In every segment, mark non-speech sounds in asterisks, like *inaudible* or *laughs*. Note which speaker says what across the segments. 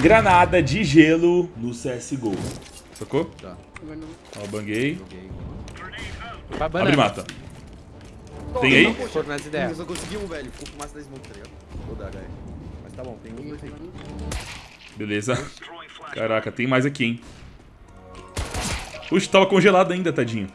Speaker 1: granada de gelo no CSGO. Sacou?
Speaker 2: Tá.
Speaker 1: Ó, banguei.
Speaker 3: Banana.
Speaker 1: Abre mata. Tem aí?
Speaker 3: Foram nas
Speaker 2: Eu
Speaker 3: ideias.
Speaker 2: só consegui um, velho. Ficou fumaça da smoke, tá ligado? Vou dar, HE. Mas tá bom, tem um, dois aí.
Speaker 1: Beleza. Caraca, tem mais aqui, hein? Puxa, tava congelado ainda, tadinho.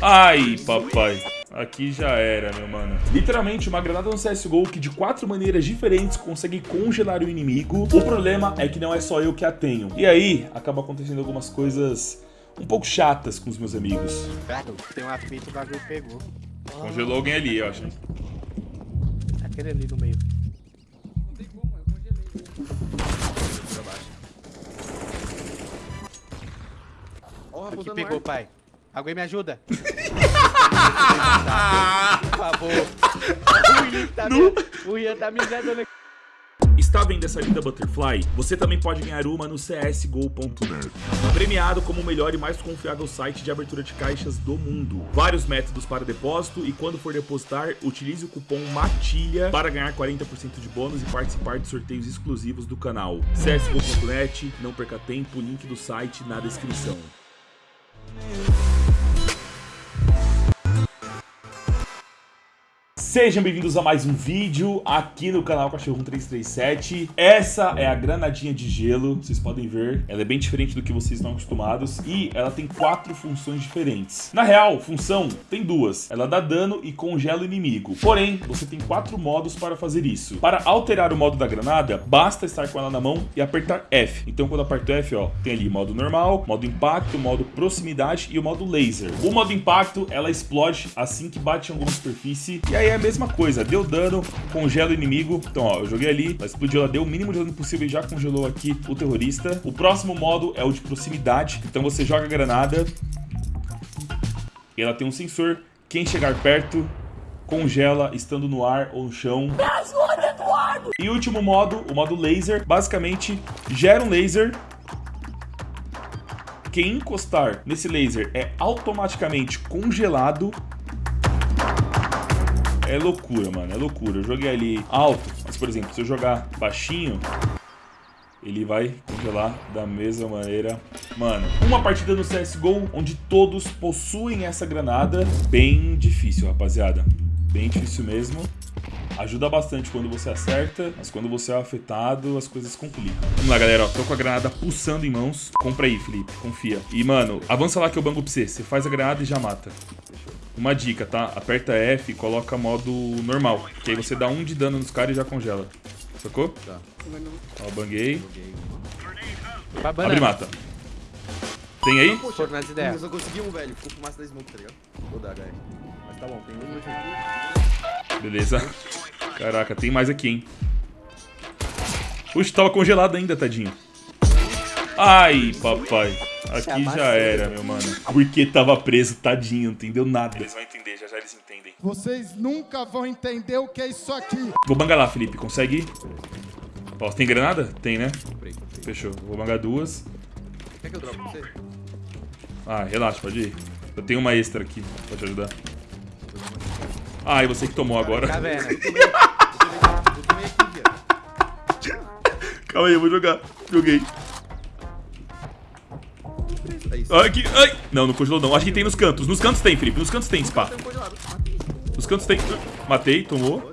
Speaker 1: Ai, papai. Aqui já era, meu mano. Literalmente, uma granada no CSGO que de quatro maneiras diferentes consegue congelar o inimigo. O problema é que não é só eu que a tenho. E aí, acaba acontecendo algumas coisas um pouco chatas com os meus amigos.
Speaker 3: Tem uma fita, o bagulho pegou.
Speaker 1: Congelou alguém ali, eu acho.
Speaker 3: Aquele ali no meio.
Speaker 2: Pra baixo. Ó,
Speaker 3: Aqui
Speaker 2: apontando
Speaker 3: pegou,
Speaker 2: ar.
Speaker 3: pai. Alguém me ajuda? *laughs* Ian tá o Ian tá me
Speaker 1: Está vendo essa linda Butterfly? Você também pode ganhar uma no csgo.net. Premiado como o melhor e mais confiável site de abertura de caixas do mundo. Vários métodos para depósito e quando for depositar, utilize o cupom MATILHA para ganhar 40% de bônus e participar de sorteios exclusivos do canal. csgo.net, não perca tempo, link do site na descrição. Sejam bem-vindos a mais um vídeo aqui no canal Cachorro 1337. Essa é a granadinha de gelo, vocês podem ver. Ela é bem diferente do que vocês estão acostumados e ela tem quatro funções diferentes. Na real, função tem duas. Ela dá dano e congela o inimigo. Porém, você tem quatro modos para fazer isso. Para alterar o modo da granada, basta estar com ela na mão e apertar F. Então quando aperto F, ó, tem ali modo normal, modo impacto, modo proximidade e o modo laser. O modo impacto, ela explode assim que bate em alguma superfície. E aí é mesma coisa, deu dano, congela o inimigo. Então, ó, eu joguei ali, ela explodiu, ela deu o mínimo de dano possível e já congelou aqui o terrorista. O próximo modo é o de proximidade. Então você joga a granada e ela tem um sensor. Quem chegar perto congela estando no ar ou no chão. E último modo, o modo laser, basicamente gera um laser. Quem encostar nesse laser é automaticamente congelado. É loucura, mano, é loucura. Eu joguei ali alto, mas por exemplo, se eu jogar baixinho, ele vai congelar da mesma maneira. Mano, uma partida no CSGO onde todos possuem essa granada, bem difícil, rapaziada. Bem difícil mesmo. Ajuda bastante quando você acerta, mas quando você é afetado, as coisas complicam. Vamos lá, galera, ó, tô com a granada pulsando em mãos. Compra aí, Felipe, confia. E, mano, avança lá que eu bango pra você. Você faz a granada e já mata. Uma dica, tá? Aperta F e coloca modo normal. Que aí você dá um de dano nos caras e já congela. Sacou?
Speaker 2: Tá.
Speaker 1: Ó, banguei.
Speaker 3: Vai
Speaker 1: Abre
Speaker 3: banana.
Speaker 1: mata. Tem aí?
Speaker 3: Foram nas
Speaker 2: Eu
Speaker 3: ideias.
Speaker 2: só consegui um, velho. Ficou fumaça da smoke, tá ligado? Vou dar, HE. Mas tá bom, tem um, aí.
Speaker 1: Beleza. Caraca, tem mais aqui, hein? Puxa, tava congelado ainda, tadinho. Ai, papai. Aqui já era, meu mano. Porque tava preso, tadinho, não entendeu nada. Eles vão entender, já já eles entendem.
Speaker 4: Vocês nunca vão entender o que é isso aqui.
Speaker 1: Vou bangar lá, Felipe. Consegue ir? Ó, tem granada? Tem, né?
Speaker 2: Comprei, comprei.
Speaker 1: Fechou. Vou bangar duas.
Speaker 2: Quer que eu você?
Speaker 1: Ah, relaxa, pode ir. Eu tenho uma extra aqui pra te ajudar. Ah, e você que tomou agora.
Speaker 2: Viado. *laughs*
Speaker 1: Calma aí, eu vou jogar. Joguei. Aqui. Ai! Não, não congelou não. Acho que tem nos cantos. Nos cantos tem, Felipe. Nos cantos tem, spa.
Speaker 2: Tem congelado. Matei.
Speaker 1: Nos cantos tem. Matei, tomou.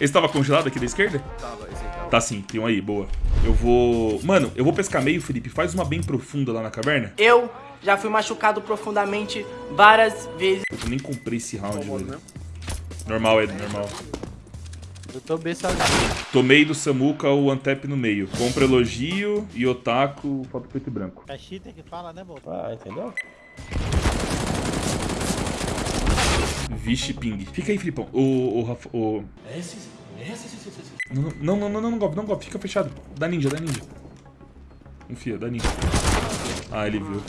Speaker 1: Esse tava congelado aqui da esquerda?
Speaker 2: Tava, esse aí tava.
Speaker 1: Tá sim, tem um aí, boa. Eu vou. Mano, eu vou pescar meio, Felipe. Faz uma bem profunda lá na caverna.
Speaker 5: Eu já fui machucado profundamente várias vezes.
Speaker 1: Eu nem comprei esse round, velho.
Speaker 2: mesmo?
Speaker 1: Normal, Ed, normal.
Speaker 3: Eu tô bem sozinho.
Speaker 1: Tomei do Samuka o Antep no meio. Compra elogio e otaku, foto preto e branco.
Speaker 6: É cheater que fala, né, Boto?
Speaker 1: Ah, entendeu? Vixe, ping. Fica aí, Filipão. O. O. Rafa- o... Não, não, não, não, não, não, golpe, não, golpe, fica fechado. Dá ninja, dá ninja. Confia, dá ninja. Ah, ele viu.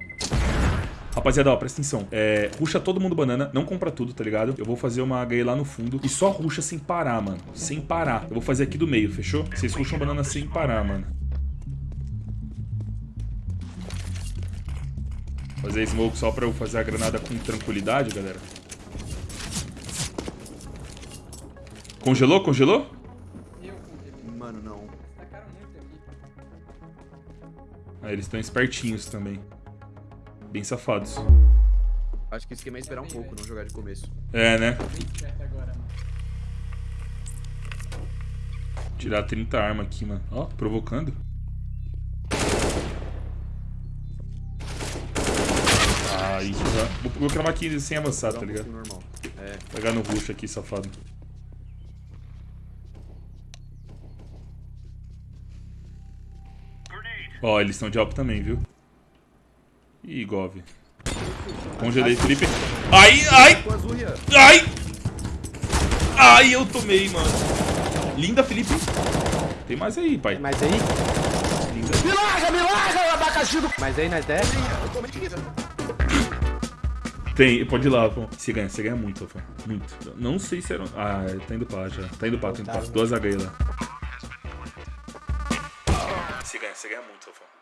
Speaker 1: Rapaziada, ó, presta atenção. É, ruxa todo mundo banana, não compra tudo, tá ligado? Eu vou fazer uma HE lá no fundo e só ruxa sem parar, mano. Sem parar. Eu vou fazer aqui do meio, fechou? Vocês ruxam banana sem parar, mano. Fazer smoke só pra eu fazer a granada com tranquilidade, galera. Congelou? Congelou?
Speaker 2: mano, não.
Speaker 1: Ah, eles estão espertinhos também. Bem safados.
Speaker 2: Acho que o esquema é esperar um pouco, não jogar de começo.
Speaker 1: É, né? Tirar 30 armas aqui, mano. Ó, provocando. Aí, já. Vou, vou cravar aqui sem avançar, tá ligado?
Speaker 2: normal. É,
Speaker 1: Pegar no rush aqui, safado. Ó, eles estão de alpo também, viu? Ih, Gov. Congelei, Felipe. Ai, ai, ai! Ai, eu tomei, mano. Linda, Felipe. Tem mais aí, pai.
Speaker 3: Mas aí?
Speaker 1: Linda.
Speaker 3: Mas aí nós desce?
Speaker 2: Eu tomei de
Speaker 1: Tem, pode ir lá, Rafão. Você ganha, você ganha muito, Rafão. Muito. Não sei se era. Ah, tá indo pra lá já. Tá indo pra tá indo pra. Duas HE lá. Você ganha, você ganha muito, Rafão.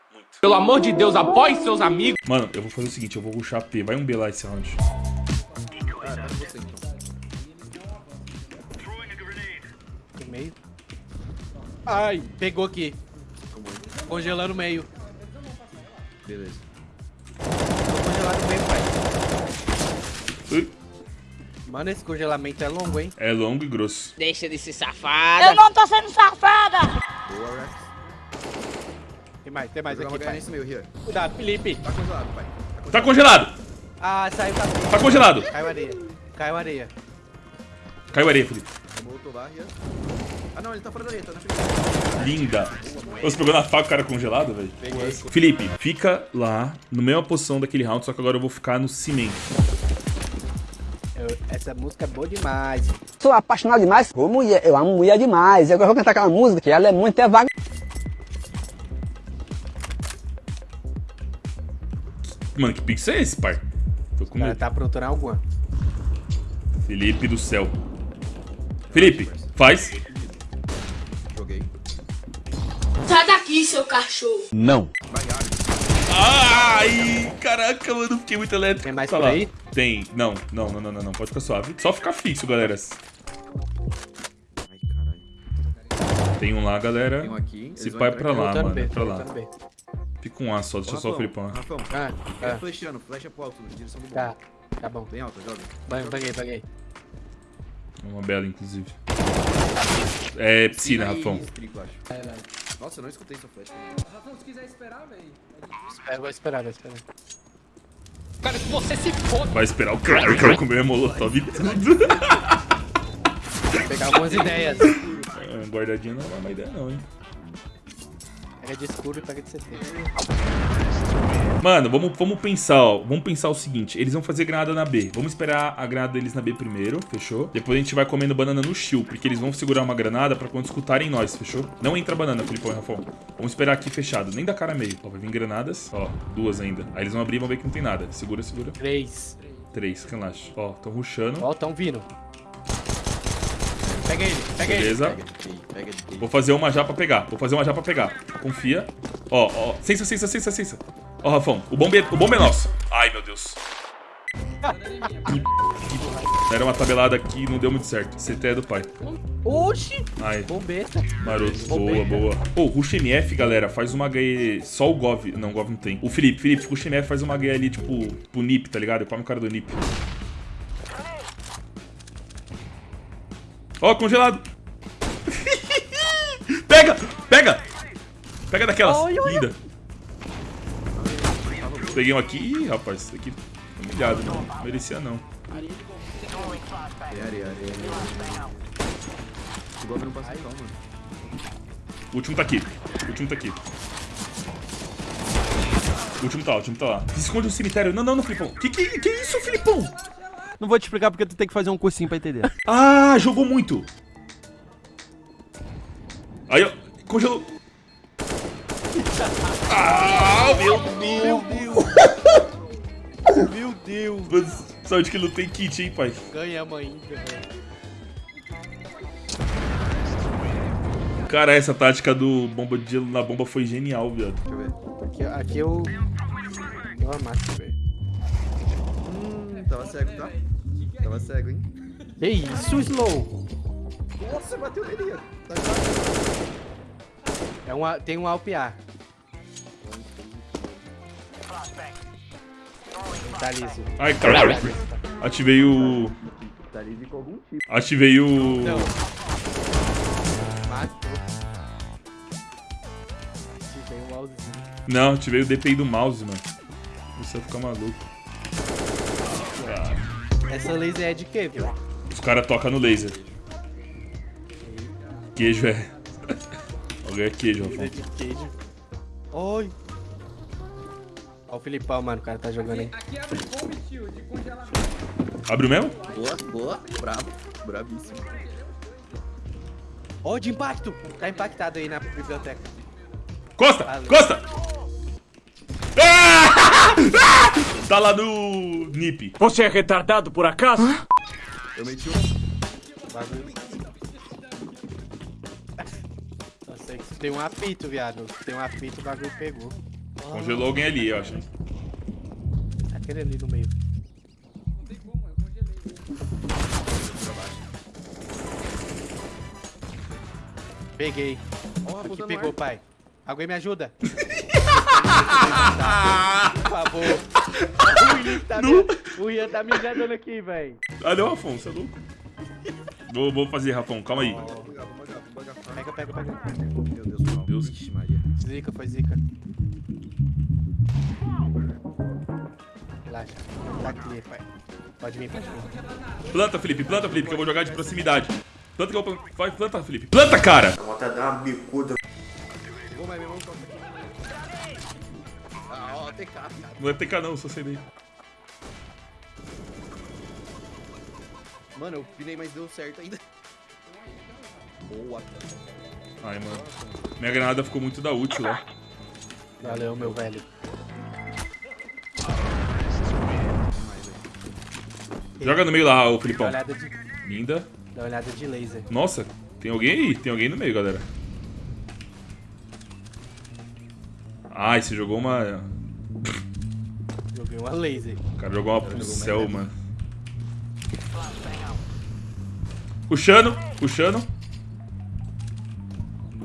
Speaker 6: Pelo amor de Deus, apoie seus amigos.
Speaker 1: Mano, eu vou fazer o seguinte, eu vou rushar P. Vai um B lá esse round.
Speaker 2: Ah, tá você então.
Speaker 3: Meio. Ai, pegou aqui. Congelando o meio.
Speaker 2: Beleza.
Speaker 3: Congelado meio, pai.
Speaker 1: Ui,
Speaker 3: Mano, esse congelamento é longo, hein?
Speaker 1: É longo e grosso.
Speaker 6: Deixa de ser safada.
Speaker 7: Eu não tô sendo safada!
Speaker 2: Boa, Rex.
Speaker 3: Tem mais, tem mais aqui, pai.
Speaker 2: nesse meio, Rian.
Speaker 3: Cuidado, Felipe.
Speaker 2: Tá congelado, pai.
Speaker 1: Tá congelado!
Speaker 3: Ah, saiu pra frente.
Speaker 1: Tá congelado!
Speaker 3: Caiu areia. Caiu areia.
Speaker 1: Caiu areia, Felipe.
Speaker 2: Rian. Ah, não, ele tá fora da areia, tá na frente.
Speaker 1: Linda. Você pegou na faca o cara congelado, velho? Felipe, fica lá, na mesma posição daquele round, só que agora eu vou ficar no cimento.
Speaker 3: Eu- essa música é boa demais.
Speaker 8: Sou apaixonado demais por mulher. Eu amo mulher demais. Eu vou cantar aquela música que ela é muito é vaga.
Speaker 1: Mano, que pixel é esse, pai? Tô com
Speaker 3: O cara
Speaker 1: medo.
Speaker 3: tá aprontando alguma.
Speaker 1: Felipe do céu. Felipe, faz.
Speaker 2: Joguei.
Speaker 7: Sai daqui, seu cachorro!
Speaker 2: Vai, abre.
Speaker 1: Ai, caraca, mano, fiquei muito elétrico.
Speaker 3: Tem mais
Speaker 1: Tá
Speaker 3: por
Speaker 1: lá.
Speaker 3: aí?
Speaker 1: Tem. Não, não, não, não, não, não. Pode ficar suave. Só ficar fixo, galera.
Speaker 2: Ai, caralho.
Speaker 1: Tem um lá, galera.
Speaker 2: Tem um aqui.
Speaker 1: Se
Speaker 2: eles vão
Speaker 1: pai pra lá, mano.
Speaker 3: B,
Speaker 1: Pra lá. Fica um A só, deixa
Speaker 2: Ô,
Speaker 1: só o
Speaker 2: Rafão,
Speaker 1: Felipão.
Speaker 2: Rafão,
Speaker 3: Ah,
Speaker 2: fica
Speaker 3: ah,
Speaker 2: flechando, flecha pro alto, na direção do bom.
Speaker 3: tá. Tá bom.
Speaker 2: Bem alto, joga.
Speaker 3: Banho, Paguei, paguei.
Speaker 1: Uma bela, inclusive. É piscina, Rafão.
Speaker 2: Estrico, acho. Nossa, eu não escutei sua flecha.
Speaker 3: É, vou esperar, vou esperar.
Speaker 6: Cara, se você se foda.
Speaker 1: Vai esperar o cara que eu comer molotov e tudo.
Speaker 3: Vou pegar algumas ideias.
Speaker 1: É, Guardadinha não é uma ideia, não, hein?
Speaker 3: Pega de escuro e pega de CT.
Speaker 1: Mano, vamos, vamos pensar, ó. Vamos pensar o seguinte: eles vão fazer granada na B. Vamos esperar a granada deles na B primeiro, fechou? Depois a gente vai comendo banana no shield, porque eles vão segurar uma granada pra quando escutarem nós, fechou? Não entra banana, Filipão e Rafão. Vamos esperar aqui fechado, nem da cara meio. Ó, vai vir granadas, ó, duas ainda. Aí eles vão abrir e vão ver que não tem nada. Segura, segura.
Speaker 3: Três.
Speaker 1: Três, relaxa. Ó, tão rushando.
Speaker 3: Ó, tão vindo. Pega ele, pega ele.
Speaker 1: Beleza.
Speaker 2: Pega pega de TI.
Speaker 1: Vou fazer uma já pra pegar. Vou fazer uma já pra pegar. Confia. Ó, ó. Sensa, sensa, sensa, sensa. Ó, Rafão. O bombe, é- o bombe é nosso. Ai, meu Deus. *laughs* Era uma tabelada aqui e não deu muito certo. CT é do pai.
Speaker 3: Oxi!
Speaker 1: Ai,
Speaker 3: Bombeta.
Speaker 1: maroto. Boa,
Speaker 3: Bombeta.
Speaker 1: boa. Pô, o Rush MF, galera, faz uma HE. Só o Gov. Não, o Gov não tem. O Felipe, Felipe, o Rush MF faz uma HE ali, tipo, pro Nip, tá ligado? Come o cara do Nip. Ó, congelado. *laughs* pega! Pega! Pega daquelas. Linda. Peguei um aqui. Ih, rapaz, isso aqui foi humilhado, não. Merecia não.
Speaker 2: Tem areia, areia. O golpe não passa mano.
Speaker 1: O último tá aqui. O último tá aqui. O último tá o último tá lá. Esconde no cemitério. Não, não, não, Filipão. Que que, que isso, Filipão?
Speaker 9: Não vou te explicar porque tu tem que fazer um cursinho pra entender. *laughs*
Speaker 1: Ah, jogou muito. Aí, ó. Congelou. Ah, meu Deus. *laughs*
Speaker 3: Meu Deus.
Speaker 1: Mas Sorte que não tem kit, hein, pai.
Speaker 3: Ganhamos ainda, velho.
Speaker 1: Cara, essa tática do bomba de gelo na bomba foi genial, viado.
Speaker 2: Deixa eu ver.
Speaker 3: Aqui, aqui eu... Eu amasso, velho.
Speaker 2: Tava cego, tá? Tava cego, hein?
Speaker 3: Que isso, Slow?
Speaker 2: Nossa, bateu nele. Tá ligado?
Speaker 3: um, A- tem um AWP-A. Tá liso.
Speaker 1: Ai, caralho. Ativei o...
Speaker 2: Tá ali com algum tipo.
Speaker 1: Ativei o...
Speaker 3: Não. Tem um mousezinho.
Speaker 1: Não, ativei o DPI do mouse, mano. Você vai ficar maluco.
Speaker 3: Essa laser é de quê, viu?
Speaker 1: Os caras tocam no laser. Queijo é... Alguém é queijo,
Speaker 3: Laser
Speaker 1: Rafão.
Speaker 3: de queijo. Oi. Ó o Filipão, mano. O cara tá jogando aí.
Speaker 1: Abriu mesmo?
Speaker 2: Boa, boa. Bravo. Bravíssimo.
Speaker 3: Ó de impacto. Tá impactado aí na biblioteca.
Speaker 1: Costa!
Speaker 3: Valeu.
Speaker 1: Costa! *laughs* Ah! Ah! Tá lá no NIP.
Speaker 6: Você é retardado por acaso?
Speaker 2: Eu meti um.
Speaker 3: Bagulho. Eu sei que tem um apito, viado. Tem um apito, o bagulho pegou.
Speaker 1: Congelou alguém ali, eu acho.
Speaker 3: Aquele ali no meio. Peguei.
Speaker 2: Ó,
Speaker 3: Aqui
Speaker 2: botando
Speaker 3: pegou,
Speaker 2: ar.
Speaker 3: pai. Alguém me ajuda? *laughs* Por favor. O Ian tá, me... o Ian tá me ajudando aqui, velho.
Speaker 1: Ah, não, Afonso, é louco. Vou, vou fazer, Rafão, calma aí.
Speaker 3: Pega, pega, pega.
Speaker 2: Meu Deus, meu
Speaker 1: Deus.
Speaker 2: Ixi, Maria.
Speaker 3: Zica, foi zica. Relaxa. Tá clear, pai. Pode vir, pode vir.
Speaker 1: Planta, Felipe, planta, Felipe, que eu vou jogar de proximidade. Planta que eu vou... Vai, planta, Felipe. Planta, cara!
Speaker 2: Vou, mas TK, cara.
Speaker 1: Não é TK não, só sei daí.
Speaker 2: Mano, eu pinei, mas deu certo ainda. Boa.
Speaker 1: Ai, mano. Minha granada ficou muito da útil lá.
Speaker 3: Valeu, meu velho.
Speaker 1: Joga no meio lá, ô
Speaker 3: Dá
Speaker 1: Filipão.
Speaker 3: de,
Speaker 1: Linda.
Speaker 3: dá uma olhada de laser.
Speaker 1: Nossa, tem alguém aí? Tem alguém no meio, galera. Ai, você jogou uma...
Speaker 3: Uma laser.
Speaker 1: O cara jogou uma pro
Speaker 2: jogou
Speaker 1: céu,
Speaker 2: mais
Speaker 1: mano. Puxando, puxando.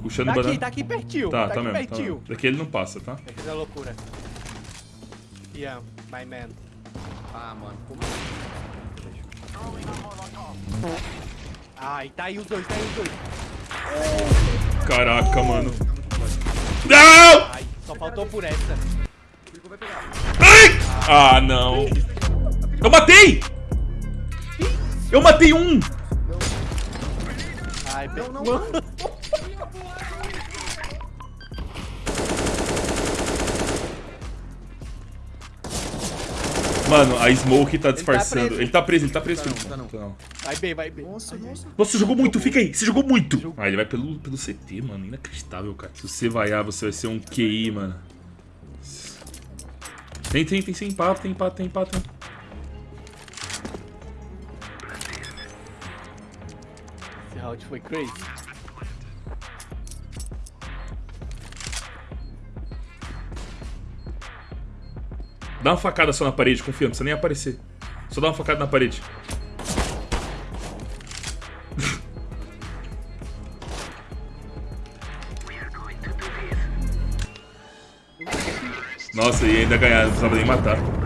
Speaker 1: Puxando
Speaker 3: Tá
Speaker 1: banana.
Speaker 3: aqui, tá aqui pertinho.
Speaker 1: Tá, tá,
Speaker 3: aqui
Speaker 1: mesmo. Tá
Speaker 3: pertinho.
Speaker 1: Daqui ele não passa, tá?
Speaker 3: Vai fazer loucura. Ian, my man.
Speaker 2: Ah, mano, como
Speaker 3: Ai, tá aí os dois, tá aí os dois.
Speaker 1: Caraca, mano. Não!
Speaker 3: Ai, só faltou por essa.
Speaker 1: Ai! Ah, não. Eu matei! Eu matei um!
Speaker 3: Ai, não, não, *laughs*
Speaker 1: Mano, a Smoke tá disfarçando.
Speaker 3: preso.
Speaker 1: Ele tá preso, ele tá preso.
Speaker 2: Tá
Speaker 1: Felipe.
Speaker 2: não, tá não.
Speaker 3: Vai bem, vai bem.
Speaker 2: Nossa, nossa.
Speaker 1: Nossa, você jogou muito, fica aí, você jogou muito. Ah, ele vai pelo, pelo CT, mano. Inacreditável, cara. Se você vaiar, você vai ser um QI, mano. Tem, tem, tem, tem empate, tem empate, tem empate. tem.
Speaker 3: Esse round foi crazy.
Speaker 1: Dá uma facada só na parede, confia, não precisa nem aparecer. Só dá uma facada na parede. Nossa, e ainda ganhar, não precisava nem matar.